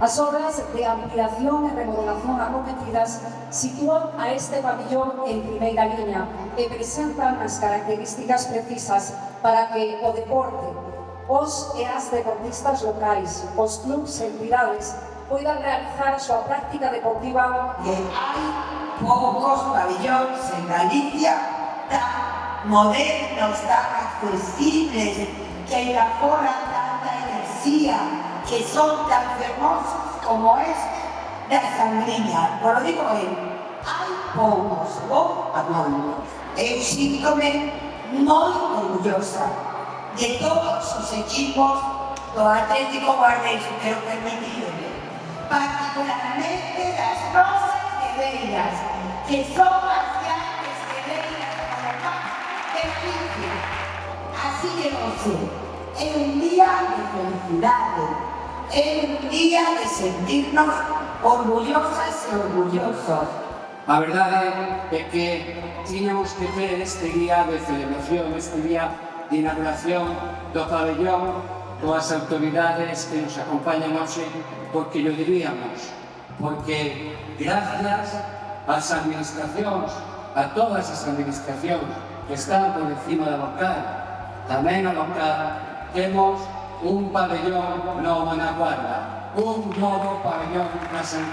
As obras de ampliación e remodelación acometidas sitúan a este pabellón en primeira liña e presentan as características precisas para que o deporte, os e as deportistas locais, os clubs e entidades poidan realizar a súa práctica deportiva e hai poucos pabellóns en Galicia tan modernos, tan accesibles que afora tanta enerxía. que son tan hermosos como es la sangría. Por lo digo bien, hay pocos, oh, vos amor. Eh, síntome muy orgullosa de todos sus equipos, los Atlético Guardia pero permitido. Particularmente las rosas de velas, que son las grandes de velas como más difícil. Así que no sé, es un día de felicidades. el día de sentirnos orgullosos e orgullosos. A verdade é que tiñamos que ter este día de celebración, este día de inauguración do pabellón coas autoridades que nos acompañan hoxe porque lo diríamos, porque gracias ás administracións, a todas as administracións que están por encima da local, tamén a local, temos un pabellón no Guanajuato, un nuevo pabellón San